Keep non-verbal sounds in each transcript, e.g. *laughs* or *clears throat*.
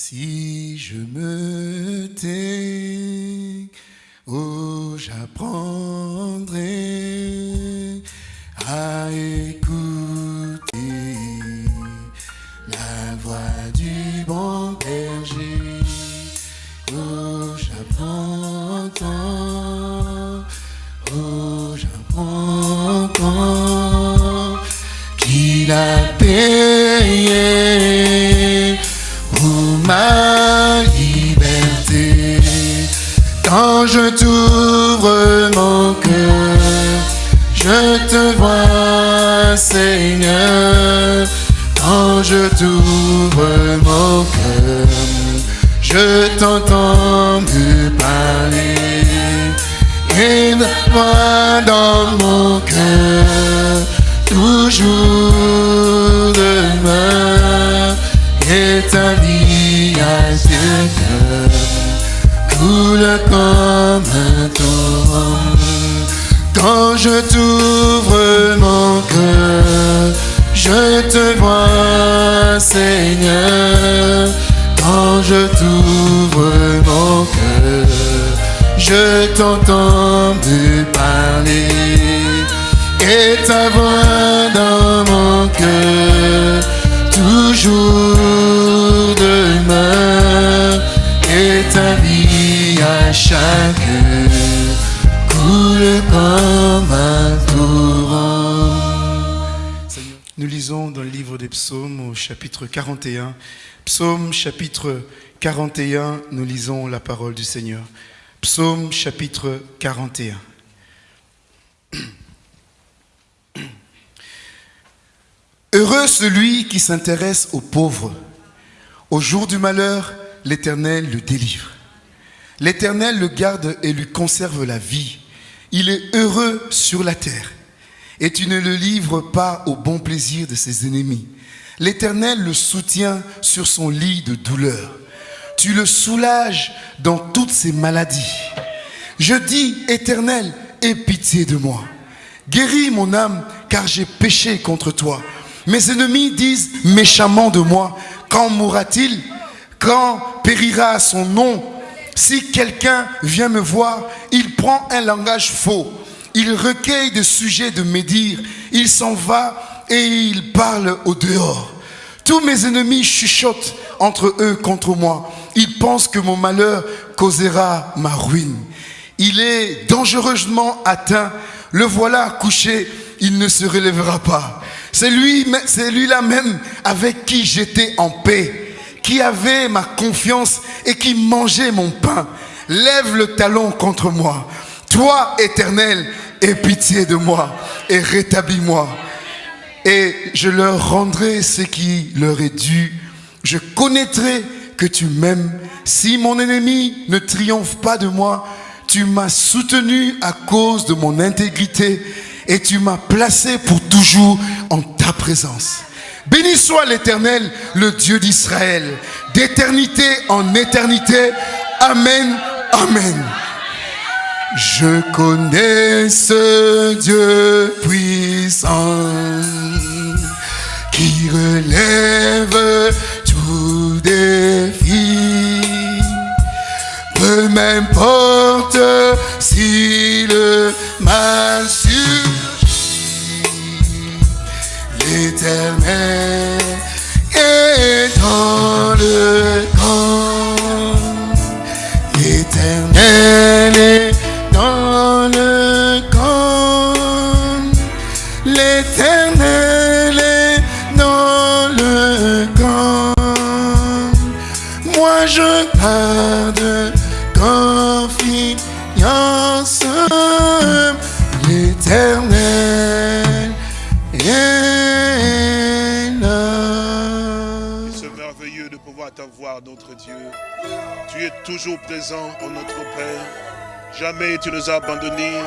Si je me tais, oh, j'apprendrai Quand je t'ouvre mon cœur, je t'entends me parler. Et ta voix dans mon cœur, toujours demeure. Et ta vie à chaque coule comme un torrent. Nous lisons dans le livre des psaumes au chapitre 41. Psaume chapitre 41, nous lisons la parole du Seigneur. Psaume chapitre 41. *clears throat* Heureux celui qui s'intéresse aux pauvres. Au jour du malheur, l'Éternel le délivre. L'Éternel le garde et lui conserve la vie. Il est heureux sur la terre. Et tu ne le livres pas au bon plaisir de ses ennemis. L'Éternel le soutient sur son lit de douleur. Tu le soulages dans toutes ses maladies. Je dis, Éternel, aie pitié de moi. Guéris mon âme, car j'ai péché contre toi. Mes ennemis disent méchamment de moi, quand mourra-t-il? Quand périra son nom? Si quelqu'un vient me voir, il prend un langage faux. Il recueille des sujets de médire. Il s'en va et il parle au dehors. Tous mes ennemis chuchotent entre eux contre moi. Ils pensent que mon malheur causera ma ruine. Il est dangereusement atteint. Le voilà couché. Il ne se relèvera pas. C'est lui, lui-là même avec qui j'étais en paix, qui avait ma confiance et qui mangeait mon pain. Lève le talon contre moi. Toi, éternel, aie pitié de moi et rétablis-moi. Et je leur rendrai ce qui leur est dû. Je connaîtrai que tu m'aimes. Si mon ennemi ne triomphe pas de moi, tu m'as soutenu à cause de mon intégrité et tu m'as placé pour toujours en ta présence. Béni soit l'Éternel, le Dieu d'Israël, d'éternité en éternité. Amen, amen. Je connais ce Dieu puissant qui relève tout défi. Peu m'importe si le mal surgit, l'éternel toujours présent en notre Père. Jamais tu nous as abandonnés,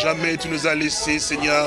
jamais tu nous as laissés, Seigneur.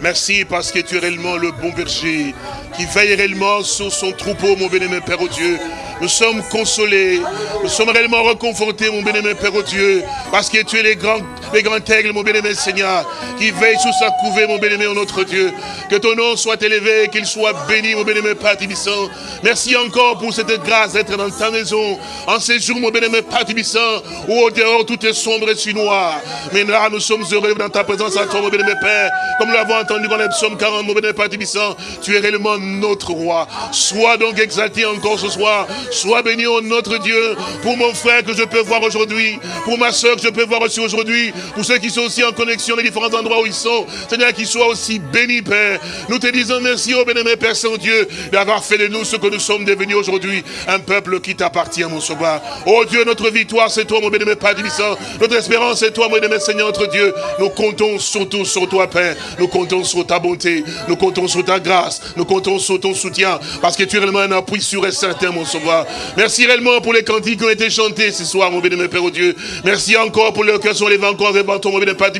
Merci parce que tu es réellement le bon berger qui veille réellement sur son troupeau, mon bénémoine Père au Dieu. Nous sommes consolés, nous sommes réellement reconfortés, mon bénémoine Père au Dieu, parce que tu es le grand les grands aigles, mon bien-aimé Seigneur, qui veille sous sa couvée, mon bien-aimé, notre Dieu. Que ton nom soit élevé, qu'il soit béni, mon bien-aimé Père Tibissant. Merci encore pour cette grâce d'être dans ta maison, en ces jours, mon bien-aimé Père Tibissant, où au dehors tout est sombre et si noir. Mais là, nous sommes heureux dans ta présence à toi, mon bien-aimé Père. Comme nous l'avons entendu dans les psaumes 40, mon bien-aimé Père Tibissant, tu es réellement notre roi. Sois donc exalté encore ce soir. Sois béni, au notre Dieu, pour mon frère que je peux voir aujourd'hui, pour ma soeur que je peux voir aussi aujourd'hui, pour ceux qui sont aussi en connexion les différents endroits où ils sont. Seigneur, qu'ils soient aussi bénis, Père. Nous te disons merci, au bénémoine Père Saint-Dieu, d'avoir fait de nous ce que nous sommes devenus aujourd'hui, un peuple qui t'appartient, mon sauveur. Oh Dieu, notre victoire, c'est toi, mon bénémoine Père Divissant. Notre espérance, c'est toi, mon bénémoine Seigneur, notre Dieu. Nous comptons surtout sur toi, Père. Nous comptons sur ta bonté. Nous comptons sur ta grâce. Nous comptons sur ton soutien. Parce que tu es réellement un appui sûr et certain, mon sauveur. Merci réellement pour les cantiques qui ont été chantés ce soir, mon bénémoine Père, oh Dieu. Merci encore pour le cœur sur les vents encore ton mon Père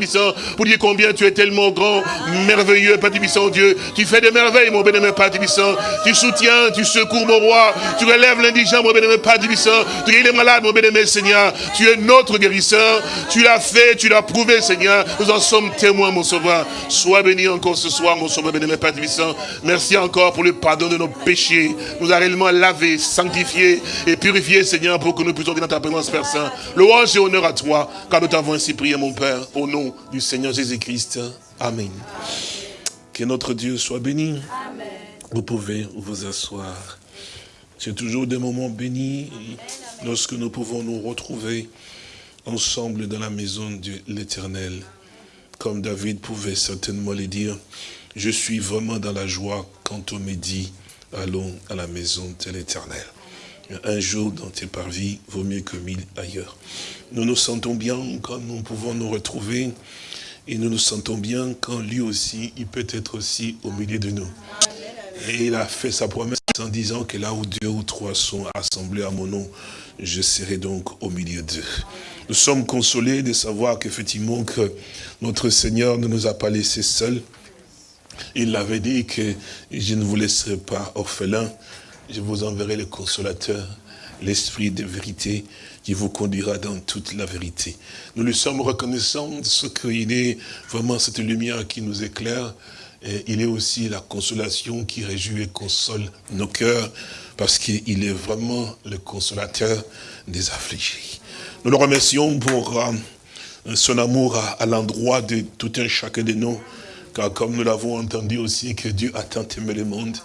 pour dire combien tu es tellement grand, merveilleux, Père Divissant, oh Dieu. Tu fais des merveilles, mon bénémoine Père Divissant. Tu soutiens, tu secours, mon roi. Tu relèves l'indigent, mon bénémoine Père Divissant. Tu guéris les malades, mon bénémoine Seigneur. Tu es notre guérisseur. Tu l'as fait, tu l'as prouvé, Seigneur. Nous en sommes témoins, mon sauveur. Sois béni encore ce soir, mon sauveur, bénémoine Père Divissant. Merci encore pour le pardon de nos péchés. Nous a réellement lavé, sanctifié et purifié, Seigneur, pour que nous puissions dans ta présence, Père Saint. Louange et honneur à toi, car nous t'avons ainsi prié, mon Père, au nom du Seigneur Jésus-Christ. Amen. Que notre Dieu soit béni. Vous pouvez vous asseoir. C'est toujours des moments bénis lorsque nous pouvons nous retrouver ensemble dans la maison de l'Éternel. Comme David pouvait certainement le dire, je suis vraiment dans la joie quand on me dit, allons à la maison de l'Éternel. Un jour dans tes parvis vaut mieux que mille ailleurs. Nous nous sentons bien quand nous pouvons nous retrouver et nous nous sentons bien quand lui aussi, il peut être aussi au milieu de nous. Et il a fait sa promesse en disant que là où deux ou trois sont assemblés à mon nom, je serai donc au milieu d'eux. Nous sommes consolés de savoir qu'effectivement que notre Seigneur ne nous a pas laissés seuls. Il avait dit que je ne vous laisserai pas orphelins, je vous enverrai le consolateur, l'esprit de vérité qui vous conduira dans toute la vérité. Nous lui sommes reconnaissants de ce qu'il est vraiment cette lumière qui nous éclaire. Il est aussi la consolation qui réjouit et console nos cœurs, parce qu'il est vraiment le consolateur des affligés. Nous le remercions pour euh, son amour à, l'endroit de tout un chacun de nous, car comme nous l'avons entendu aussi, que Dieu a tant aimé le monde,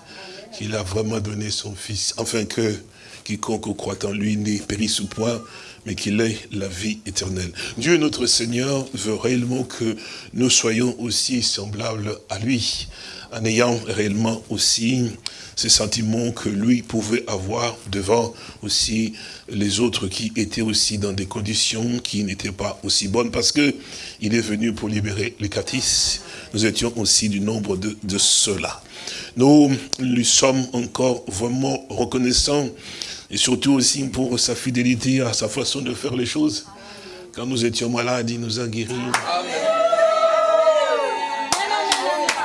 qu'il a vraiment donné son Fils, afin que quiconque croit en lui n'est périsse point, mais qu'il ait la vie éternelle. Dieu notre Seigneur veut réellement que nous soyons aussi semblables à lui, en ayant réellement aussi ces sentiments que lui pouvait avoir devant aussi les autres qui étaient aussi dans des conditions qui n'étaient pas aussi bonnes, parce que il est venu pour libérer les catis. Nous étions aussi du nombre de, de ceux-là. Nous lui sommes encore vraiment reconnaissants et surtout aussi pour sa fidélité à sa façon de faire les choses. Quand nous étions malades, il nous a guéris.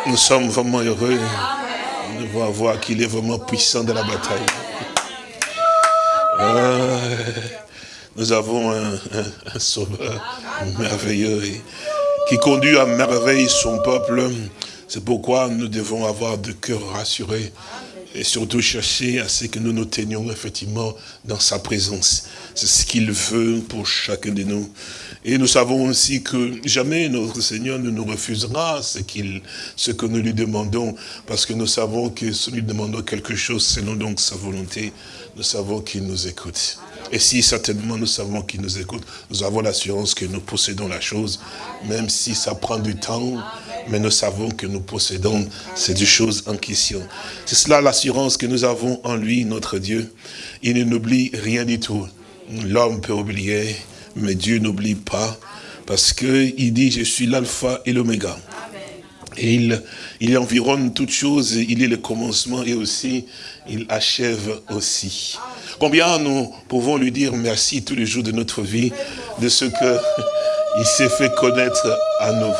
Nous sommes vraiment heureux de voir, qu'il est vraiment puissant dans la bataille. Ah, nous avons un, un sauveur merveilleux qui conduit à merveille son peuple. C'est pourquoi nous devons avoir de cœur rassuré et surtout chercher à ce que nous nous tenions effectivement dans sa présence. C'est ce qu'il veut pour chacun de nous. Et nous savons aussi que jamais notre Seigneur ne nous refusera ce, qu'il, ce que nous lui demandons, parce que nous savons que si nous lui demandons quelque chose selon donc sa volonté, nous savons qu'il nous écoute. Et si certainement nous savons qu'il nous écoute, nous avons l'assurance que nous possédons la chose, même si ça prend du temps, mais nous savons que nous possédons ces choses en question. C'est cela l'assurance que nous avons en lui, notre Dieu. Il ne n'oublie rien du tout. L'homme peut oublier, mais Dieu n'oublie pas, parce qu'il dit, je suis l'alpha et l'oméga. Et il, il environne toutes choses, il est le commencement et aussi, il achève aussi. Combien nous pouvons lui dire merci tous les jours de notre vie, de ce qu'il *laughs* s'est fait connaître à nous.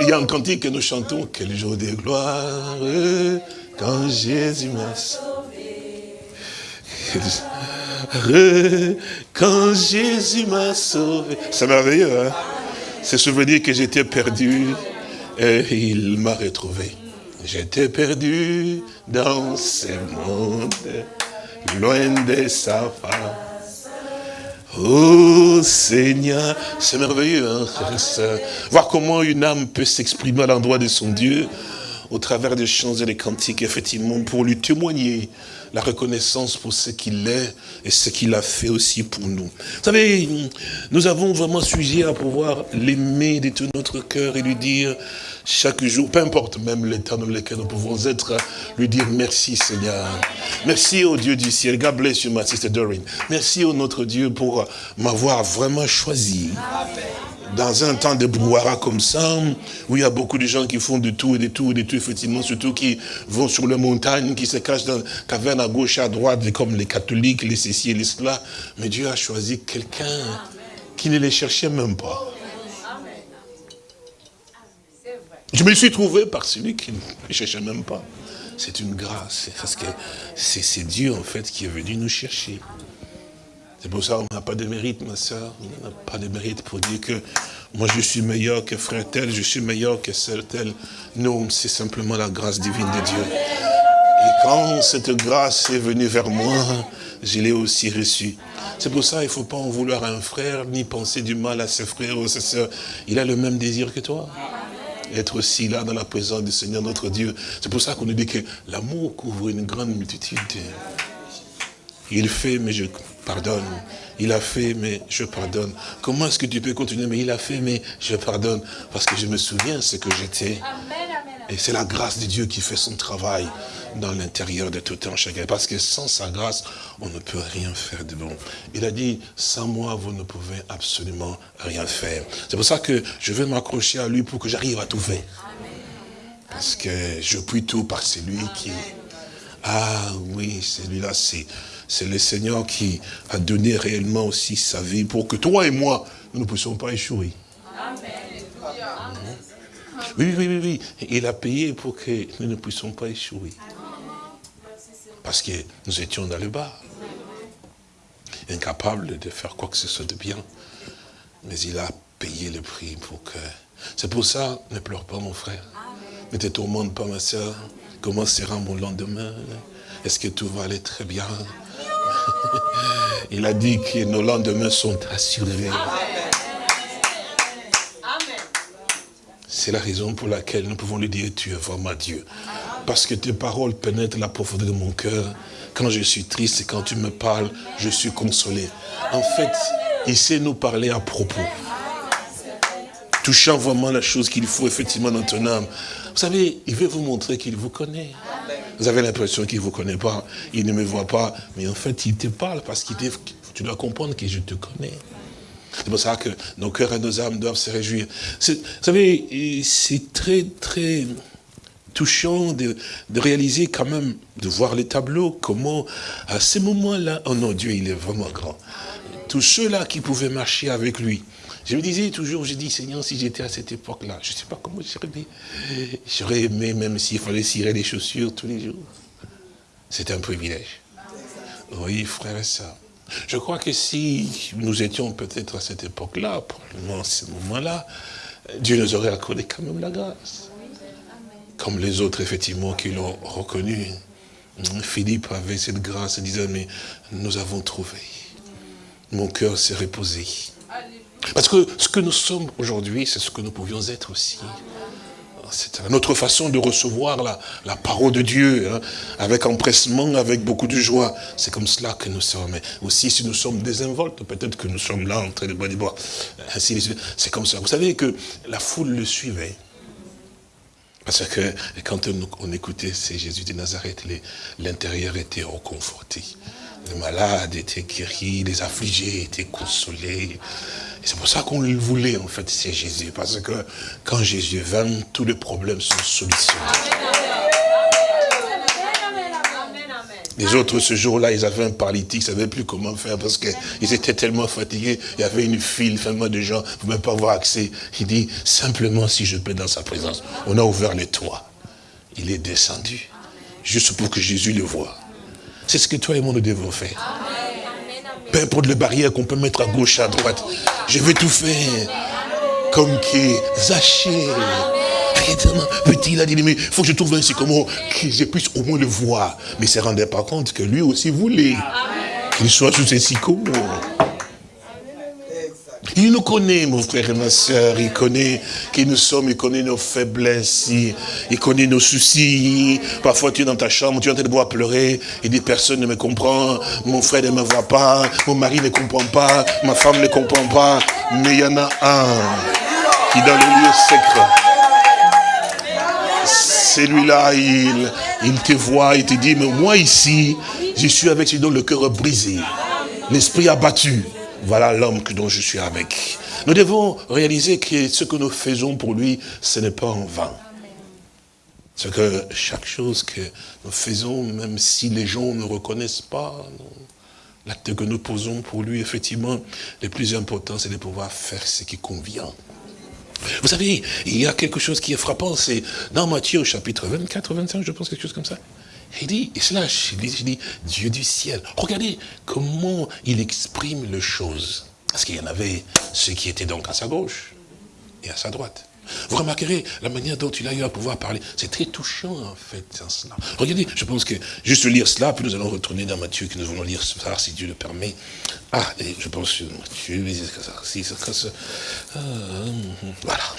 Il y a un cantique que nous chantons, quel jour de gloire, quand Jésus m'a sauvé. Quand Jésus m'a sauvé. C'est merveilleux, hein? Se souvenir que j'étais perdu et il m'a retrouvé. J'étais perdu dans ce monde, loin de sa face. Oh Seigneur, c'est merveilleux, hein, Voir comment une âme peut s'exprimer à l'endroit de son Dieu, au travers des chants et des cantiques, effectivement, pour lui témoigner la reconnaissance pour ce qu'il est et ce qu'il a fait aussi pour nous. Vous savez, nous avons vraiment sujet à pouvoir l'aimer de tout notre cœur et lui dire chaque jour, peu importe même l'état dans lequel nous pouvons être, lui dire merci Seigneur. Merci au Dieu du ciel. God bless you, my sister Doreen. Merci au notre Dieu pour m'avoir vraiment choisi. Dans un temps de brouhaha comme ça, où il y a beaucoup de gens qui font de tout et de tout et de tout, effectivement, surtout qui vont sur les montagnes, qui se cachent dans la caverne à gauche, à droite, comme les catholiques, les ceci et les cela. Mais Dieu a choisi quelqu'un qui ne les cherchait même pas. Je me suis trouvé par celui qui ne cherchait même pas. C'est une grâce, parce que c'est Dieu, en fait, qui est venu nous chercher. C'est pour ça qu'on n'a pas de mérite, ma soeur. On n'a pas de mérite pour dire que moi je suis meilleur que frère tel, je suis meilleur que celle tel. Non, c'est simplement la grâce divine de Dieu. Et quand cette grâce est venue vers moi, je l'ai aussi reçue. C'est pour ça qu'il ne faut pas en vouloir à un frère, ni penser du mal à ses frères ou ses sœurs. Il a le même désir que toi. Être aussi là dans la présence du Seigneur notre Dieu. C'est pour ça qu'on nous dit que l'amour couvre une grande multitude. Il fait, mais je pardonne. Il a fait, mais je pardonne. Comment est-ce que tu peux continuer Mais il a fait, mais je pardonne? Parce que je me souviens ce que j'étais. Et c'est la grâce de Dieu qui fait son travail dans l'intérieur de tout un chacun. Parce que sans sa grâce, on ne peut rien faire de bon. Il a dit, sans moi, vous ne pouvez absolument rien faire. C'est pour ça que je vais m'accrocher à lui pour que j'arrive à tout faire. Parce que je puis tout par celui qui... Ah oui, celui-là, c'est le Seigneur qui a donné réellement aussi sa vie pour que toi et moi, nous ne puissions pas échouer. Oui, oui, oui, oui. Il a payé pour que nous ne puissions pas échouer. Parce que nous étions dans le bas. Incapables de faire quoi que ce soit de bien. Mais il a payé le prix pour que... C'est pour ça, ne pleure pas mon frère. Ne te tourmente pas ma soeur. Comment sera mon lendemain? Est-ce que tout va aller très bien? *laughs* Il a dit que nos lendemains sont assurés. C'est la raison pour laquelle nous pouvons lui dire, tu es vraiment Dieu. Parce que tes paroles pénètrent la profondeur de mon cœur. Quand je suis triste et quand tu me parles, je suis consolé. En fait, il sait nous parler à propos. Touchant vraiment la chose qu'il faut effectivement dans ton âme. Vous savez, il veut vous montrer qu'il vous connaît. Vous avez l'impression qu'il ne vous connaît pas, il ne me voit pas, mais en fait, il te parle parce qu'il tu dois comprendre que je te connais. C'est pour ça que nos cœurs et nos âmes doivent se réjouir. Vous savez, c'est très, très touchant de, réaliser quand même, de voir les tableaux, comment à ce moment-là, oh non, Dieu, il est vraiment grand. Tous ceux-là qui pouvaient marcher avec lui, je me disais toujours, j'ai dit, Seigneur, si j'étais à cette époque-là, je ne sais pas comment j'aurais dit. J'aurais aimé, même s'il fallait cirer les chaussures tous les jours. C'est un privilège. Oui, frère et sœurs. Je crois que si nous étions peut-être à cette époque-là, probablement à ce moment-là, Dieu nous aurait accordé quand même la grâce. Comme les autres, effectivement, qui l'ont reconnu. Philippe avait cette grâce et disait, mais nous avons trouvé. Mon cœur s'est reposé. Parce que ce que nous sommes aujourd'hui, c'est ce que nous pouvions être aussi. C'est notre façon de recevoir la, parole de Dieu, hein, avec empressement, avec beaucoup de joie. C'est comme cela que nous sommes. Mais aussi, si nous sommes désinvoltes, peut-être que nous sommes là en train de boire, ainsi C'est comme ça. Vous savez que la foule le suivait. Parce que quand on, écoutait c'est Jésus de Nazareth, l'intérieur était reconforté. Les malades étaient guéris, les affligés étaient consolés. C'est pour ça qu'on le voulait, en fait, c'est Jésus. Parce que quand Jésus vint, tous les problèmes sont solutionnés. Les autres, ce jour-là, ils avaient un paralytique, ils ne savaient plus comment faire parce qu'ils étaient tellement fatigués. Il y avait une file, tellement de gens, vous ne pouvez pas avoir accès. Il dit, simplement si je peux dans sa présence. On a ouvert les toits. Il est descendu, juste pour que Jésus le voie. C'est ce que toi et moi nous devons faire. Peu importe les barrières qu'on peut mettre à gauche, à droite. Je vais tout faire. comme qui Zaché. Petit, il a dit, mais il faut que je trouve un sycomore, que je puisse au moins le voir. Mais il ne se rendait pas compte que lui aussi voulait qu'il soit sous ces sycomores. Il nous connaît, mon frère et ma soeur. Il connaît qui nous sommes, il connaît nos faiblesses, il, connaît nos soucis. Parfois, tu es dans ta chambre, tu es en train de voir pleurer. Il dit, personne ne me comprend. Mon frère ne me voit pas. Mon mari ne comprend pas. Ma femme ne comprend pas. Mais il y en a un qui, dans le lieu secret, celui-là, il, il te voit, il te dit, mais moi ici, je suis avec celui dont le cœur brisé, l'esprit abattu. Voilà l'homme dont je suis avec. Nous devons réaliser que ce que nous faisons pour lui, ce n'est pas en vain. C'est que chaque chose que nous faisons, même si les gens ne reconnaissent pas, l'acte que nous posons pour lui, effectivement, le plus important, c'est de pouvoir faire ce qui convient. Vous savez, il y a quelque chose qui est frappant, c'est dans Matthieu chapitre 24, 25, je pense, quelque chose comme ça. Il dit, et cela, je dis, Dieu du ciel. Regardez comment il exprime les choses. Parce qu'il y en avait ceux qui étaient donc à sa gauche et à sa droite. Vous remarquerez la manière dont il a eu à pouvoir parler. C'est très touchant, en fait, cela. Regardez, je pense que juste lire cela, puis nous allons retourner dans Matthieu, que nous allons lire ça, si Dieu le permet. Ah, et je pense que Matthieu, si, ah, voilà.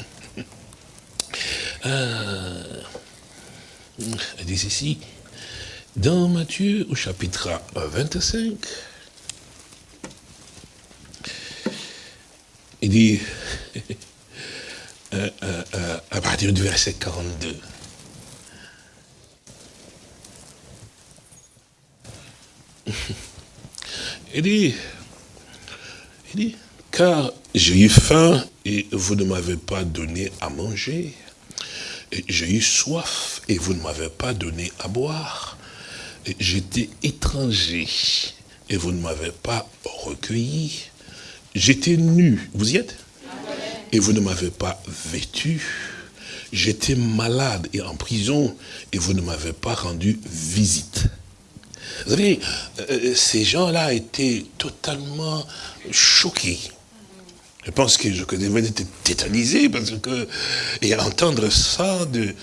Euh, elle dit ici, dans Matthieu, au chapitre 25, il dit, euh, euh, euh, à partir du verset 42, il dit, il dit, car j'ai eu faim et vous ne m'avez pas donné à manger. J'ai eu soif et vous ne m'avez pas donné à boire j'étais étranger et vous ne m'avez pas recueilli. J'étais nu, vous y êtes? Et vous ne m'avez pas vêtu. J'étais malade et en prison et vous ne m'avez pas rendu visite. Vous savez, euh, ces gens-là étaient totalement choqués je pense que je devais être tétanisé parce que, et entendre ça de,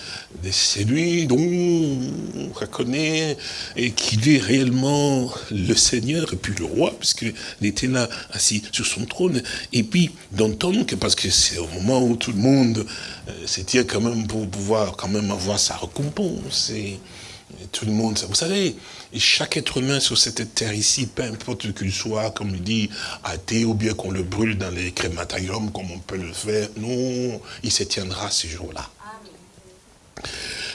de celui dont on reconnaît et qu'il est réellement le Seigneur et puis le roi, puisqu'il était là assis sur son trône, et puis d'entendre que, parce que c'est au moment où tout le monde euh, s'était quand même pour pouvoir quand même avoir sa récompense, et tout le monde, vous savez, chaque être humain sur cette terre ici, peu importe qu'il soit, comme il dit, athée, ou bien qu'on le brûle dans les crématoriums, comme on peut le faire, non, il se tiendra ce jour-là.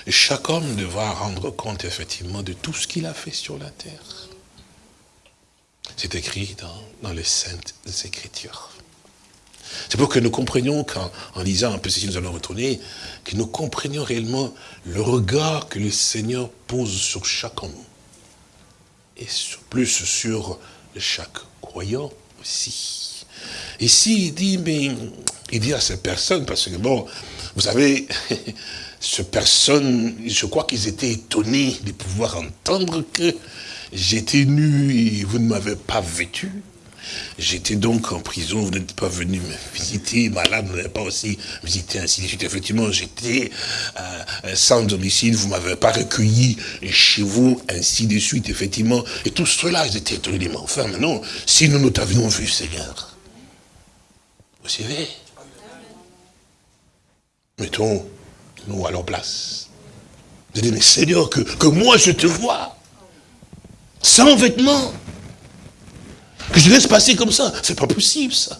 Chaque homme devra rendre compte, effectivement, de tout ce qu'il a fait sur la terre. C'est écrit dans, dans les Saintes Écritures. C'est pour que nous comprenions, en lisant un peu si nous allons retourner, que nous comprenions réellement le regard que le Seigneur pose sur homme et plus sur chaque croyant aussi. Ici, il dit, mais il dit à ces personnes, parce que bon, vous savez, *laughs* ces personnes, je crois qu'ils étaient étonnés de pouvoir entendre que j'étais nu et vous ne m'avez pas vêtu. J'étais donc en prison, vous n'êtes pas venu me visiter, malade, vous n'avez pas aussi visité, ainsi de suite. Effectivement, j'étais euh, sans domicile, vous ne m'avez pas recueilli chez vous, ainsi de suite, effectivement. Et tout cela, ils étaient étonnés, mais enfin, maintenant, si nous nous t'avions vu, Seigneur, vous savez, mettons-nous à leur place. Vous dites, mais Seigneur, que, que moi je te vois, sans vêtements, que je laisse passer comme ça. C'est pas possible, ça.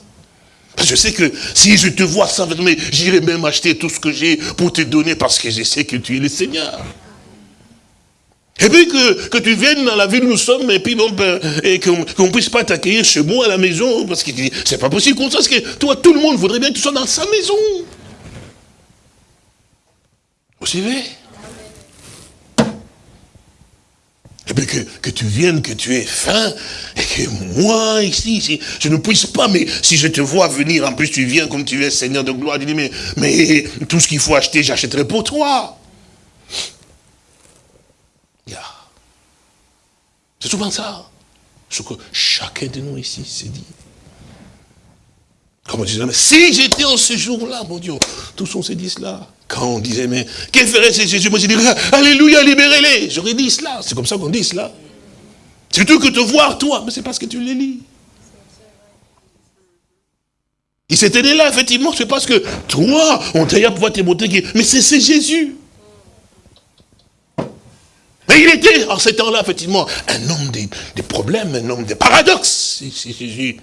Parce que je sais que si je te vois mais j'irai même acheter tout ce que j'ai pour te donner parce que je sais que tu es le Seigneur. Et puis que, que tu viennes dans la ville où nous sommes, et puis bon, ben, et qu'on ne puisse pas t'accueillir chez moi à la maison, parce que c'est pas possible qu'on sache que toi, tout le monde voudrait bien que tu sois dans sa maison. Vous suivez? Et bien que, que, tu viennes, que tu aies faim, et que moi, ici, je ne puisse pas, mais si je te vois venir, en plus tu viens comme tu es Seigneur de gloire, tu dis, mais, mais tout ce qu'il faut acheter, j'achèterai pour toi. C'est souvent ça, ce que chacun de nous ici s'est dit. Comme on mais si j'étais en ce jour-là, mon Dieu, tous on s'est dit cela. Quand on disait, mais que ferait ce Jésus? Moi j'ai dit, Alléluia, libérez-les. J'aurais dit cela. C'est comme ça qu'on dit cela. C'est tout que te voir, toi. Mais c'est parce que tu les lis. Il s'était né là, effectivement, c'est parce que toi, on t'a à pouvoir te montrer mais c'est Jésus. Mais il était, en ce temps-là, effectivement, un homme des, problèmes, un homme des paradoxes. C'est Jésus.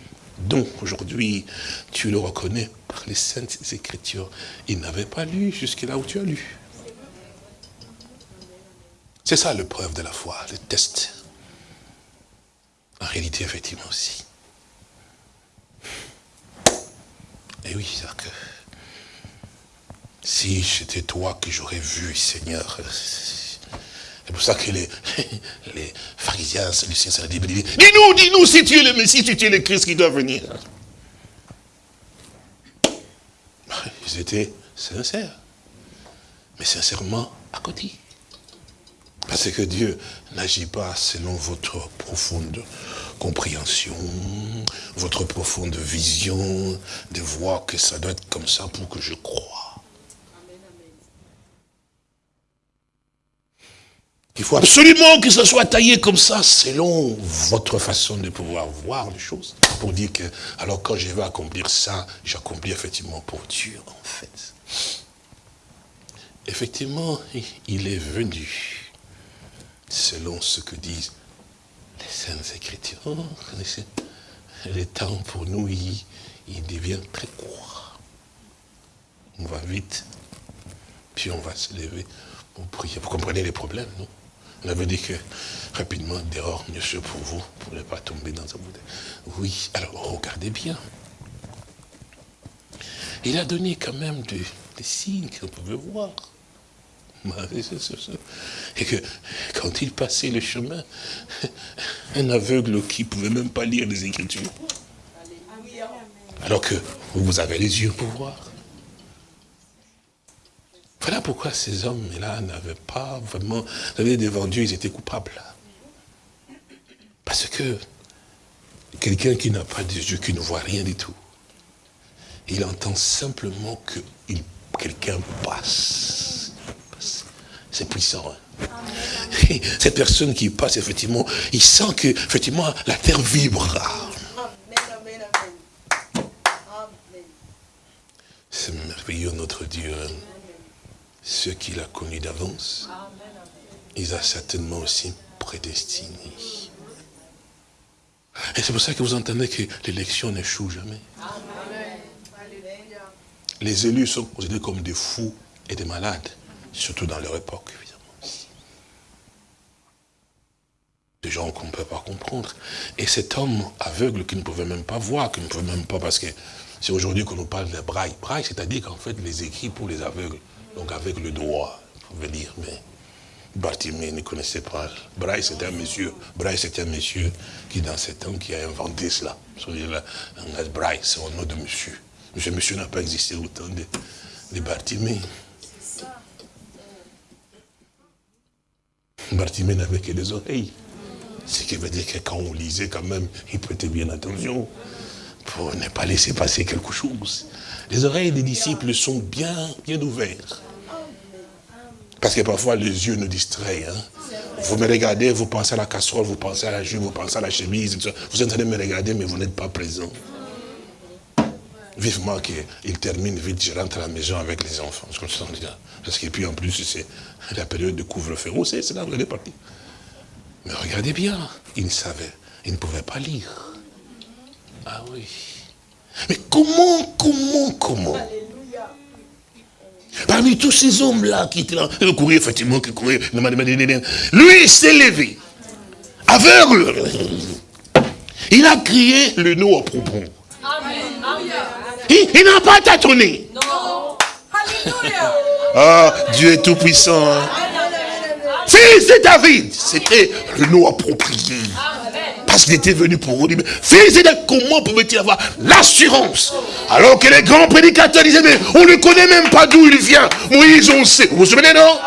Donc, aujourd'hui, tu le reconnais par les saintes écritures. Il n'avait pas lu jusque là où tu as lu. C'est ça le preuve de la foi, le test. En réalité, effectivement aussi. Et oui, c'est que si c'était toi que j'aurais vu, Seigneur, c'est pour ça que les, *laughs* les pharisiens, Lucien, ça dit, dis-nous, dis-nous si tu es le Messie, si tu es le Christ qui doit venir. Ils étaient sincères, mais sincèrement à côté. Parce que Dieu n'agit pas selon votre profonde compréhension, votre profonde vision de voir que ça doit être comme ça pour que je croie. Il faut absolument que ça soit taillé comme ça, selon votre façon de pouvoir voir les choses. Pour dire que, alors quand je vais accomplir ça, j'accomplis effectivement pour Dieu, en fait. Effectivement, il est venu selon ce que disent les Saintes Écritures. Le temps pour nous, il, devient très court. On va vite, puis on va se lever pour prier. Vous comprenez les problèmes, non? On avait dit que rapidement, dehors, mieux sûr pour vous, pour ne pas tomber dans un bouteille. Oui, alors regardez bien. Il a donné quand même des, des signes qu'on pouvait voir. Et que quand il passait le chemin, un aveugle qui ne pouvait même pas lire les Écritures. Alors que vous avez les yeux pour voir. Voilà pourquoi ces hommes-là n'avaient pas vraiment... Savez, devant Dieu, ils étaient coupables. Parce que quelqu'un qui n'a pas de yeux, qui ne voit rien du tout, il entend simplement que quelqu'un passe c'est puissant. Hein. *laughs* Cette personne qui passe, effectivement, il sent que, effectivement, la terre vibrera. C'est merveilleux, notre Dieu. Hein. Ceux qu'il a connus d'avance, il a certainement aussi prédestiné. Et c'est pour ça que vous entendez que l'élection n'échoue jamais. Les élus sont considérés comme des fous et des malades surtout dans leur époque, évidemment. Des gens qu'on ne peut pas comprendre. Et cet homme aveugle qui ne pouvait même pas voir, qui ne pouvait même pas, parce que c'est aujourd'hui qu'on nous parle de braille. Braille, c'est-à-dire qu'en fait, les écrits pour les aveugles, donc avec le droit, vous pouvez dire, mais Bartimée ne connaissait pas. Braille, c'était un monsieur. Braille, c'était un monsieur qui, dans ce temps, qui a inventé cela. Braille, c'est un nom de monsieur. Monsieur, monsieur n'a pas existé autant de, de Bartimée. Bartimée n'avait que des oreilles. Ce qui veut dire que quand on lisait quand même, il prêtait bien attention pour ne pas laisser passer quelque chose. Les oreilles des disciples sont bien, bien ouvertes. Parce que parfois les yeux nous distraient. Hein. Vous me regardez, vous pensez à la casserole, vous pensez à la jupe, vous pensez à la chemise. Vous êtes en train de me regarder, mais vous n'êtes pas présent. Vivement qu'il termine vite, je rentre à la maison avec les enfants. Parce que puis en plus, c'est la période de couvre-feu. c'est là, vous allez partir. Mais regardez bien, il ne savait, il ne pouvait pas lire. Ah oui. Mais comment, comment, comment Parmi tous ces hommes-là qui étaient là, qui couraient effectivement, qui couraient, lui s'est levé, aveugle. Il a crié le nom à propos. Il, n'a pas tâtonné. Non. Alléluia. Ah, Dieu est tout puissant. Hein. Fils de David, c'était le nom approprié. Parce qu'il était venu pour vous dire, fils de comment pouvait-il avoir l'assurance? Alors que les grands prédicateurs disaient, mais on ne connaît même pas d'où il vient. Moïse, on sait. Vous vous souvenez, non?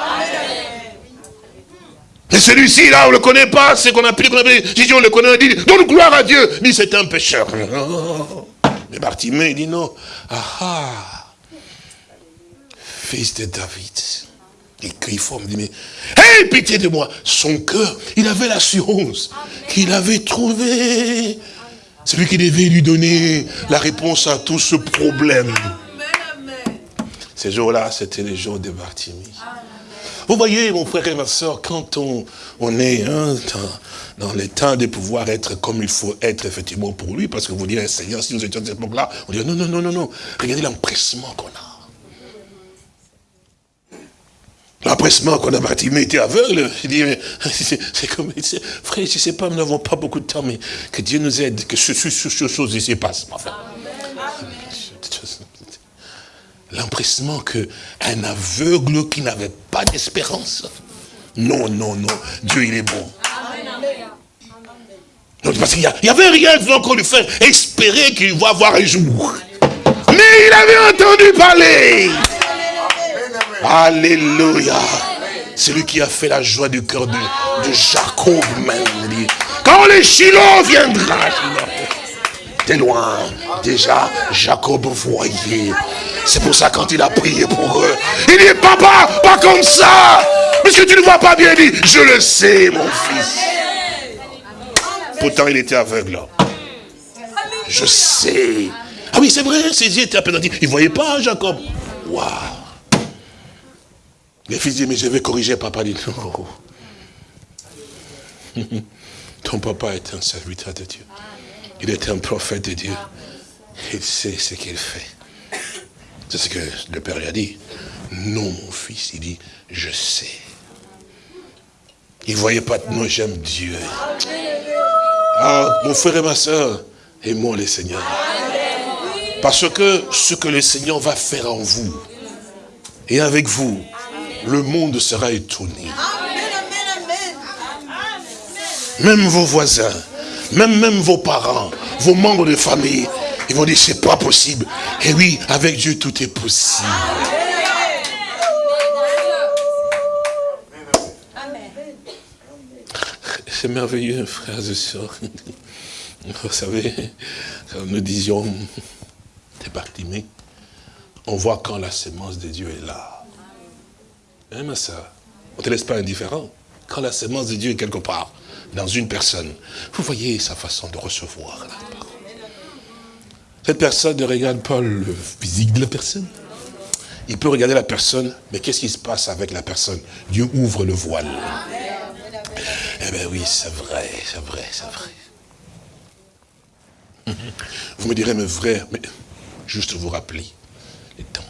Et celui-ci, là, on ne le connaît pas, c'est qu'on a pris, qu'on a pris. on le connaît, on dit, donne gloire à Dieu. Dit, c'est un pécheur. *laughs* Mais Bartimée, il dit non. Ah ah Fils de David. Il crie fort, il dit, mais, hé, pitié de moi. Son cœur, il avait l'assurance qu'il avait trouvé celui qui devait lui donner la réponse à tout ce problème. Ces jours-là, c'était les jours de Bartimée. Vous voyez, mon frère et ma soeur, quand on, on est hein, dans, dans, le temps de pouvoir être comme il faut être effectivement pour lui, parce que vous direz, Seigneur, si nous étions à cette époque-là, on dirait, non, non, non, non, non, regardez l'empressement qu'on a. L'empressement qu'on a Bartimée était aveugle. Je dis, *laughs* c'est comme, frère, je ne sais pas, nous n'avons pas beaucoup de temps, mais que Dieu nous aide, que ce, ce, ce chose ici passe. L'empressement qu'un aveugle qui n'avait pas d'espérance. Non, non, non, Dieu il est bon. Non, parce qu'il n'y avait rien de qu'on lui faire espérer qu'il va avoir un jour. Mais il avait entendu parler. Alléluia. C'est lui qui a fait la joie du cœur de, Jacob. Quand le Shiloh viendra, de loin, déjà, Jacob voyait. C'est pour ça quand il a prié pour eux, il dit, papa, pas comme ça. Puisque tu ne vois pas bien, il dit, je le sais, mon fils. Pourtant, il était aveugle. Je sais. Ah oui, c'est vrai, ses yeux étaient à peine Il ne voyait pas, Jacob. Waouh. Le fils dit, mais je vais corriger, papa dit, non. *laughs* Ton papa est un serviteur de Dieu. Il est un prophète de Dieu. Il sait ce qu'il fait. C'est ce que le père lui a dit. Non, mon fils, il dit, je sais. Il ne voyait pas, non, j'aime Dieu. Ah, mon frère et ma soeur, aimons le Seigneur. Parce que ce que le Seigneur va faire en vous, et avec vous, le monde sera étonné. Même vos voisins, même, même vos parents, vos membres de famille, ils vont dire, c'est pas possible. Et oui, avec Dieu, tout est possible. C'est merveilleux, frères et sœurs. Vous savez, nous disions, mais on voit quand la sémence de Dieu est là. Hein, On ne te laisse pas indifférent. Quand la sémence de Dieu est quelque part, dans une personne, vous voyez sa façon de recevoir la parole. Cette personne ne regarde pas le physique de la personne. Il peut regarder la personne, mais qu'est-ce qui se passe avec la personne? Dieu ouvre le voile. Eh bien oui, c'est vrai, c'est vrai, c'est vrai. *laughs* Vous me direz, mais vrai, mais juste vous rappeler, les temps.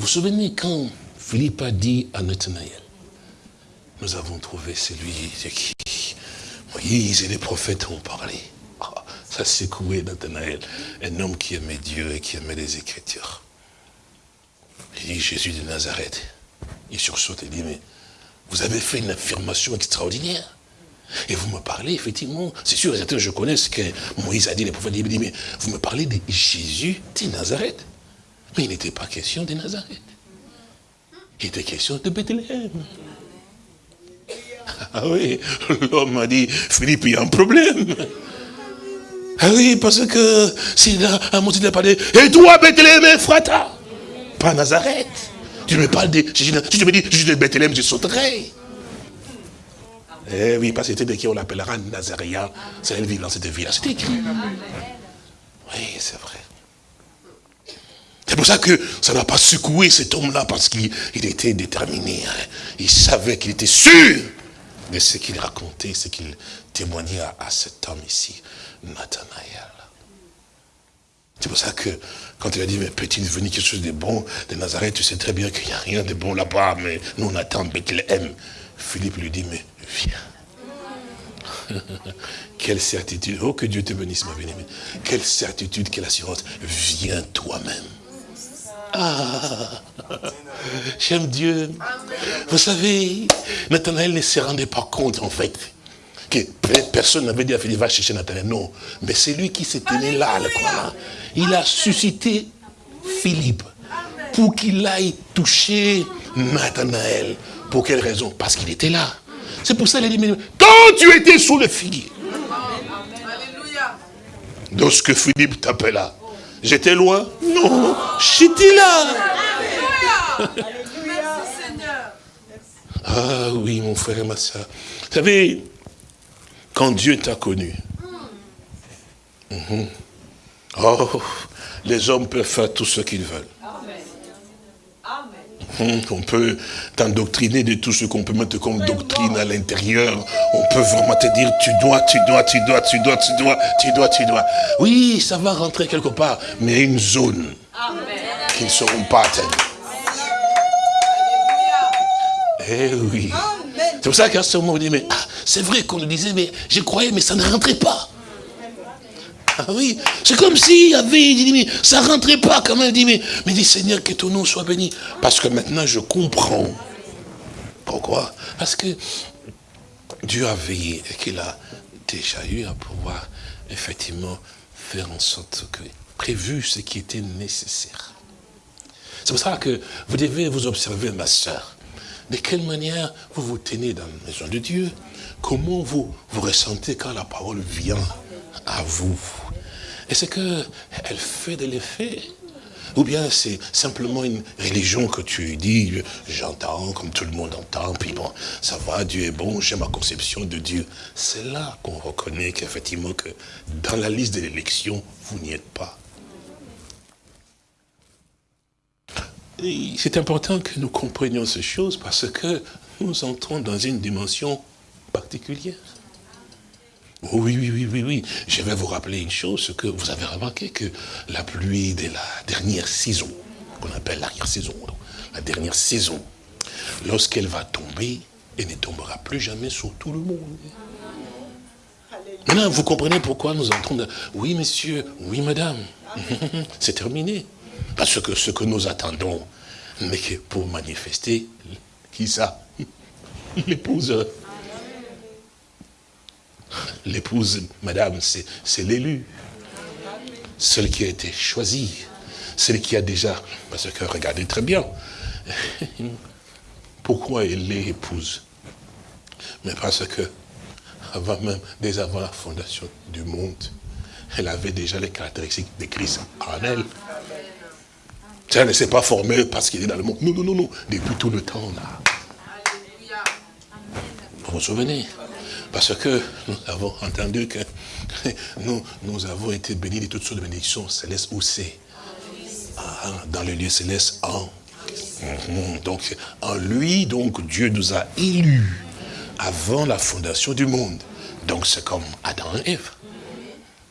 Vous vous souvenez quand Philippe a dit à Nathanaël, nous avons trouvé celui de qui Moïse et les prophètes ont parlé. Ah, ça secoué Nathanaël, un homme qui aimait Dieu et qui aimait les Écritures. Il dit, Jésus de Nazareth. Il sursaute et dit, mais vous avez fait une affirmation extraordinaire. Et vous me parlez, effectivement, c'est sûr, je connais ce que Moïse a dit, les prophètes, il dit, mais vous me parlez de Jésus de Nazareth. Mais il n'était pas question de Nazareth. Il était question de Bethléem. Ah oui, l'homme a dit, Philippe, il y a un problème. Ah oui, parce que s'il a un mot, il a parlé, et toi, Bethléem, frata, pas Nazareth. Tu me parles de, si tu me dis, je suis de Bethléem, je sauterai. Eh oui, parce que c'était de qui on l'appellera Nazaréen. C'est elle vivant dans cette ville-là. C'était écrit. Oui, c'est vrai. C'est pour ça que ça n'a pas secoué cet homme-là, parce qu'il était déterminé. Hein. Il savait qu'il était sûr de ce qu'il racontait, ce qu'il témoignait à, cet homme ici, Nathanaël. C'est pour ça que, quand il a dit, mais peut-il venir quelque chose de bon de Nazareth, tu sais très bien qu'il n'y a rien de bon là-bas, mais nous on attend Bethléem. Philippe lui dit, mais viens. *laughs* quelle certitude. Oh, que Dieu te bénisse, ma bien-aimée. Quelle certitude, quelle assurance. Viens toi-même. Ah, j'aime Dieu. Vous savez, Nathanaël ne se rendait pas compte, en fait, que personne n'avait dit à Philippe, va chercher Nathanaël. Non, mais c'est lui qui s'est tenu là, le. Il a suscité Philippe pour qu'il aille toucher Nathanaël. Pour quelle raison? Parce qu'il était là. C'est pour ça qu'il a dit, quand tu étais sous le figuier, lorsque Philippe t'appela. J'étais loin Non, j'étais là. Ah oui, mon frère et ma soeur. Vous savez, quand Dieu t'a connu, mhm. oh, les hommes peuvent faire tout ce qu'ils veulent. On peut t'endoctriner de tout ce qu'on peut mettre comme doctrine à l'intérieur. On peut vraiment te dire, tu dois, tu dois, tu dois, tu dois, tu dois, tu dois, tu dois. Oui, ça va rentrer quelque part, mais il y a une zone qui ne seront pas atteintes. Eh oui. C'est pour ça qu'à ce moment, on dit, mais ah, c'est vrai qu'on nous disait, mais je croyais, mais ça ne rentrait pas. Ah oui, c'est comme s'il y avait, dit, mais ça rentrait pas quand même. Il dit, mais, mais dit, Seigneur, que ton nom soit béni. Parce que maintenant, je comprends. Pourquoi? Parce que Dieu a veillé et qu'il a déjà eu à pouvoir, effectivement, faire en sorte que, prévu ce qui était nécessaire. C'est pour ça que vous devez vous observer, ma soeur de quelle manière vous vous tenez dans la maison de Dieu? Comment vous vous ressentez quand la parole vient à vous? Est-ce qu'elle fait de l'effet ou bien c'est simplement une religion que tu dis, j'entends comme tout le monde entend, puis bon, ça va, Dieu est bon, j'ai ma conception de Dieu. C'est là qu'on reconnaît qu'effectivement que dans la liste de l'élection, vous n'y êtes pas. c'est important que nous comprenions ces choses parce que nous entrons dans une dimension particulière. Oui, oui, oui, oui, oui. Je vais vous rappeler une chose, que vous avez remarqué que la pluie de la dernière saison, qu'on appelle l'arrière-saison, la dernière saison, lorsqu'elle va tomber, elle ne tombera plus jamais sur tout le monde. Maintenant, vous comprenez pourquoi nous entrons dans... Oui, monsieur, oui, madame. *laughs* C'est terminé. Parce que ce que nous attendons, mais que pour manifester, qui ça *laughs* L'épouse. L'épouse, madame, c'est l'élu. Celle qui a été choisie. Celle qui a déjà... Parce que regardez très bien. *laughs* Pourquoi elle est épouse? Mais parce que, avant même, dès avant la fondation du monde, elle avait déjà les caractéristiques de Christ en elle. Ça ne s'est pas formé parce qu'il est dans le monde. Non, non, non, non. Depuis tout le temps, là. Vous vous souvenez? Parce que nous avons entendu que *laughs* nous, nous avons été bénis de toutes sortes de bénédictions célestes où c'est ah, Dans le lieu céleste, en. Mhm. Donc, en lui, donc, Dieu nous a élus avant la fondation du monde. Donc, c'est comme Adam et Ève.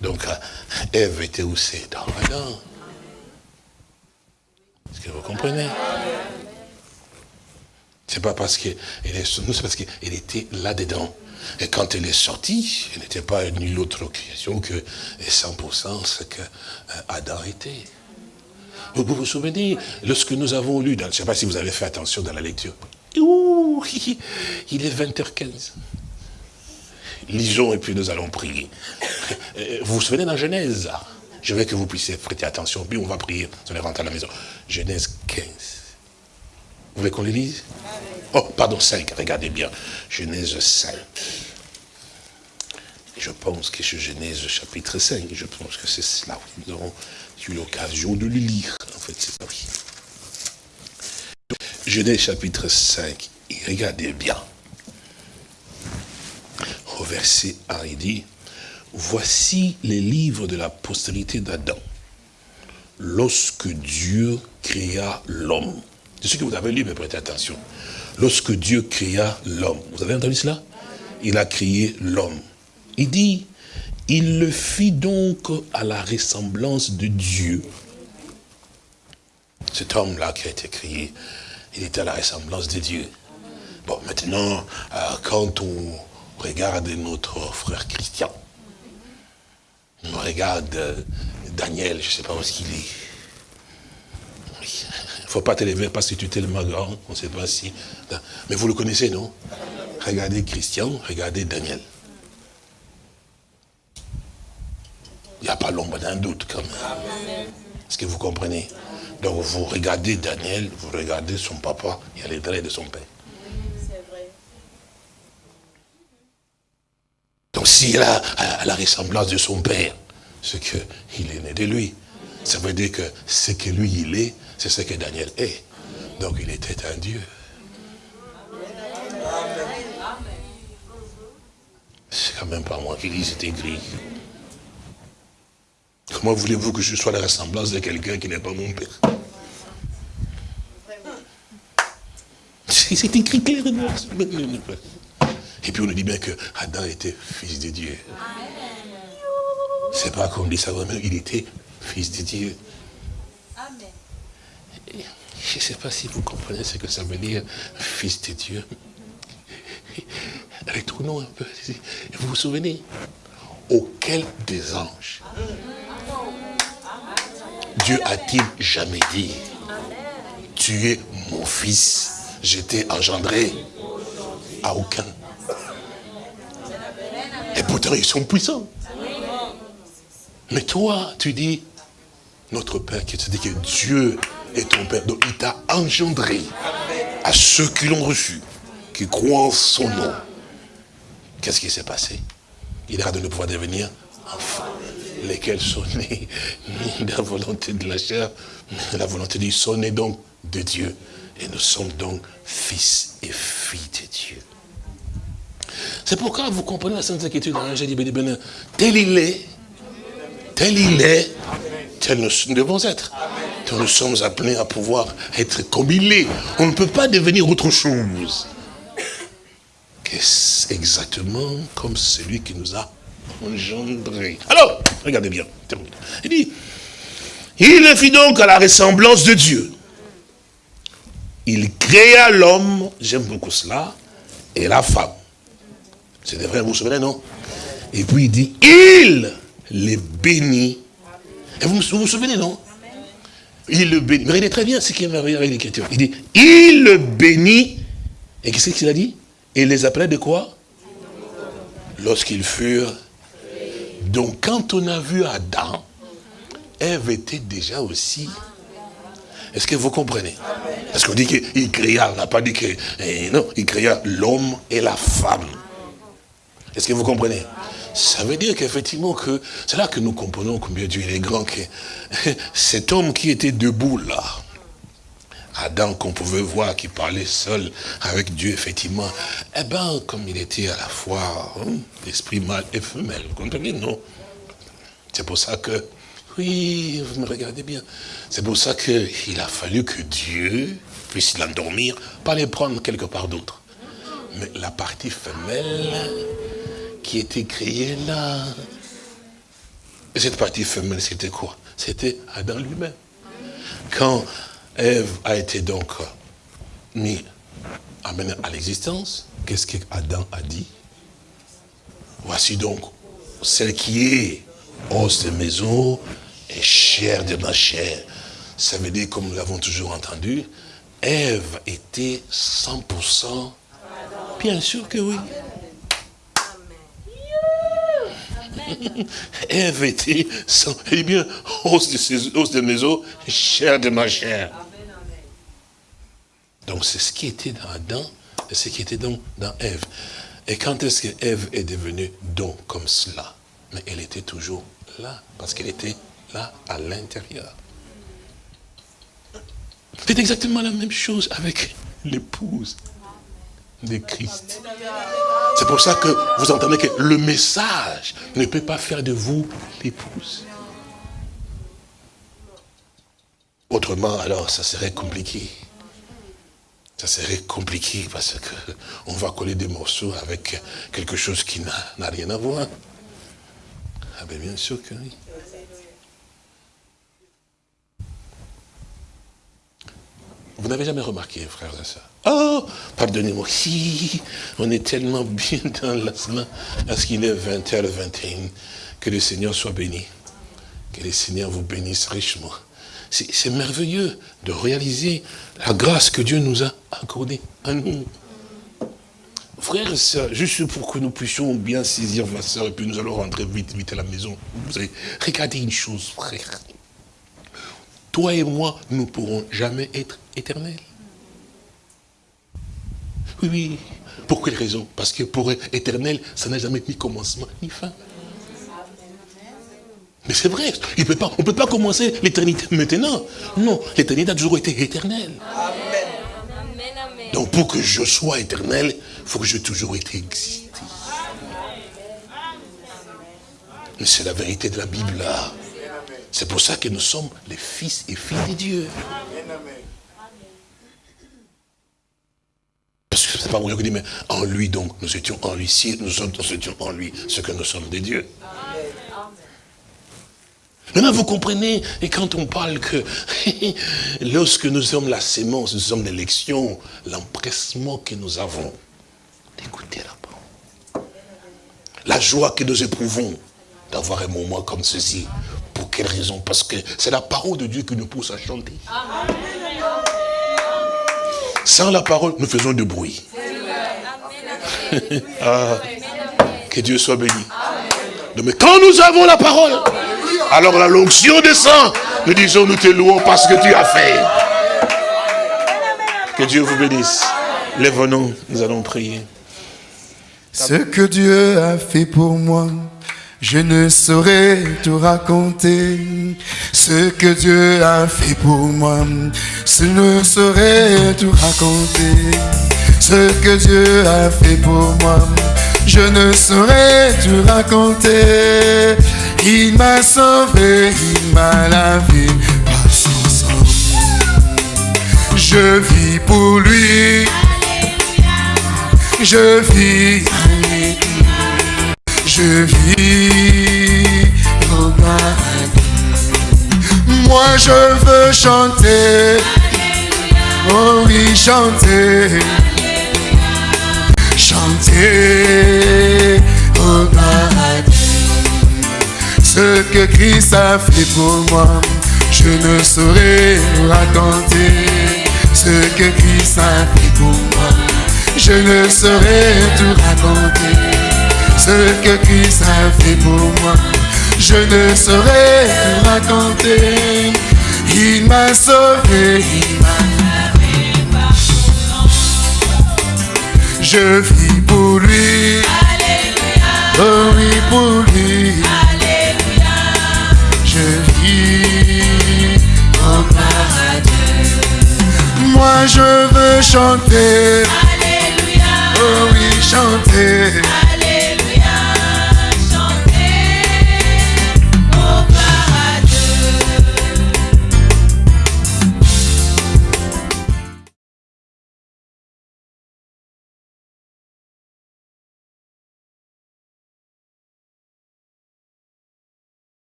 Donc, Ève était où c'est Dans Adam. Est-ce que vous comprenez? C'est pas parce sur nous, c'est parce qu'elle était là-dedans. Et quand elle est sortie, elle n'était pas nulle autre création que 100% ce que euh, Adam était. Vous vous, souvenez, lorsque nous avons lu, dans, je ne sais pas si vous avez fait attention dans la lecture, *laughs* il est 20h15. Lisons et puis nous allons prier. Euh, vous vous souvenez dans Genèse? Je veux que vous puissiez prêter attention, puis on va prier, on est rentré à la maison. Genèse 15. Vous voulez qu'on le lise? Oh, pardon, 5, regardez bien. Genèse 5. Je pense que c'est Genèse chapitre 5, je pense que c'est cela. Nous aurons eu l'occasion de le lire. En fait, c'est oui. Genèse chapitre 5, regardez bien. Au verset 1, il dit, Voici les livres de la postérité d'Adam. Lorsque Dieu créa l'homme. C'est ce que vous avez lu, mais prêtez attention. Lorsque Dieu créa l'homme. Vous avez entendu cela? Il a créé l'homme. Il dit, il le fit donc à la ressemblance de Dieu. Cet homme-là qui a été créé, il était à la ressemblance de Dieu. Bon, maintenant, euh, quand on regarde notre frère Christian, on regarde euh, Daniel, je ne sais pas où est-ce qu'il est. Faut pas te lever parce que tu es tellement grand, on ne sait pas si... Mais vous le connaissez, non? Regardez Christian, regardez Daniel. Il n'y a pas l'ombre d'un doute quand même. Est-ce que vous comprenez? Donc vous regardez Daniel, vous regardez son papa, il y a les traits de son père. Donc s'il a la ressemblance de son père, ce qu'il est né de lui. Ça veut dire que ce que lui il est, c'est ce que Daniel est. Donc il était un Dieu. C'est quand même pas moi qui dis, c'est écrit. Comment voulez-vous que je sois la ressemblance de quelqu'un qui n'est pas mon père? C'est écrit clairement. Et puis on nous dit bien que Adam était fils de Dieu. C'est pas comme dit ça, mais il était fils de Dieu. Je ne sais pas si vous comprenez ce que ça veut dire, fils de Dieu. Retournons un peu. Vous vous souvenez? Auquel des anges Dieu a-t-il jamais dit Tu es mon fils, je t'ai engendré À aucun. Et pourtant, ils sont puissants. Mais toi, tu dis, notre Père, qui dit que Dieu est ton Père, donc il t'a engendré à ceux qui l'ont reçu, qui croient en son nom. Qu'est-ce qui s'est passé? Il a donné le pouvoir devenir enfant, lesquels sont nés? Ni de la volonté de la chair, la volonté du son et donc de Dieu. Et nous sommes donc fils et filles de Dieu. C'est pourquoi vous comprenez la Sainte Écriture dans l'Angèle de tel il est, tel il est, tel nous devons être. nous sommes appelés à pouvoir être comme. On ne peut pas devenir autre chose. quest exactement comme celui qui nous a engendrés? Alors, regardez bien, Il dit, il le fit donc à la ressemblance de Dieu. Il créa l'homme, j'aime beaucoup cela, et la femme. C'est vrai, vous vous souvenez, non? Et puis il dit, il les bénit. Et vous vous, souvenez, non Il le bénit. Mais regardez très bien ce qui est merveilleux avec l'écriture. Il dit, il le bénit. Et qu'est-ce qu'il a dit? Et les appelait de quoi? Lorsqu'ils furent. Donc quand on a vu Adam, Ève était déjà aussi. Est-ce que vous comprenez? Parce qu'on dit qu'il créa, on n'a pas dit que... Eh, non, il créa l'homme et la femme. Est-ce que vous comprenez? Ça veut dire qu'effectivement, que c'est là que nous comprenons combien Dieu est grand, que *laughs* cet homme qui était debout là, Adam qu'on pouvait voir qui parlait seul avec Dieu, effectivement, eh bien, comme il était à la fois hein, l'esprit mâle et femelle, vous comprenez, non? C'est pour ça que, oui, vous me regardez bien, c'est pour ça qu'il a fallu que Dieu puisse l'endormir, pas les prendre quelque part d'autre. Mais la partie femelle, qui était créé là. Et cette partie femelle, c'était quoi? C'était Adam lui-même. Quand Ève a été donc mis, amenée à l'existence, qu'est-ce qu'Adam a dit? Voici donc celle qui est os de mes os et chair de ma chair. Ça veut dire, comme nous l'avons toujours entendu, Ève était 100%. Bien sûr que oui. *laughs* Ève était, eh bien, os de, ses, os de mes os, chair de ma chair. Donc c'est ce qui était dans Adam et ce qui était donc dans Ève. Et quand est-ce que Ève est devenue donc comme cela? Mais elle était toujours là, parce qu'elle était là à l'intérieur. C'est exactement la même chose avec l'épouse de Christ. C'est pour ça que vous entendez que le message ne peut pas faire de vous l'épouse. Autrement, alors, ça serait compliqué. Ça serait compliqué parce que on va coller des morceaux avec quelque chose qui n'a rien à voir. Ah ben bien sûr que oui. Vous n'avez jamais remarqué, frères et sœurs? Oh, pardonnez-moi, si, on est tellement *laughs* bien dans la semaine, à qu'il est 20h, 21, que le Seigneur soit béni. Que le Seigneur vous bénisse richement. C'est merveilleux de réaliser la grâce que Dieu nous a accordée à nous. Frères et sœurs, juste pour que nous puissions bien saisir ma sœur, et puis nous allons rentrer vite, vite à la maison. Vous avez regardez une chose, frère. Toi et moi, nous ne pourrons jamais être éternels. Oui, oui. Pour quelle raison? Parce que pour être éternel, ça n'a jamais ni commencement ni fin. Mais c'est vrai, on ne peut pas commencer l'éternité maintenant. Non, l'éternité a toujours été éternelle. Donc pour que je sois éternel, il faut que j'ai toujours été existé. Mais c'est la vérité de la Bible là. C'est pour ça que nous sommes les fils et filles de Dieu. Parce que c'est pas moi qui dis, mais en lui donc, nous étions en lui, si nous, sommes, nous étions en lui, ce que nous sommes des dieux. Maintenant, vous comprenez, et quand on parle que *laughs* lorsque nous sommes la sémence, nous sommes l'élection, l'empressement que nous avons d'écouter la parole. La joie que nous éprouvons d'avoir un moment comme ceci. Quelle raison? Parce que c'est la parole de Dieu qui nous pousse à chanter. Sans la parole, nous faisons du bruit. *laughs* Ah, que Dieu soit béni. Mais quand nous avons la parole, alors la l'onction descend. Nous disons, nous te louons parce que tu as fait. Que Dieu vous bénisse. Lève-nous, nous allons prier. Ce que Dieu a fait pour moi, je ne saurais tout raconter. Ce que Dieu a fait pour moi, je ne saurais tout raconter. Ce que Dieu a fait pour moi, je ne saurais tout raconter. Il m'a sauvé, il m'a lavé par son sang. Je vis pour lui. Je vis, je vis au Moi je veux chanter, oh oui chanter, chanter au Ce que Christ a fait pour moi, je ne saurais raconter. Ce que Christ a fait pour moi je ne saurais tout raconter. Ce que Christ a fait pour moi, je ne saurais raconter. Il m'a sauvé, il m'a Je vis pour lui. Alléluia. Oh oui, pour lui. Alléluia. Je vis au paradis. Moi je veux chanter. Oh oui, chanter.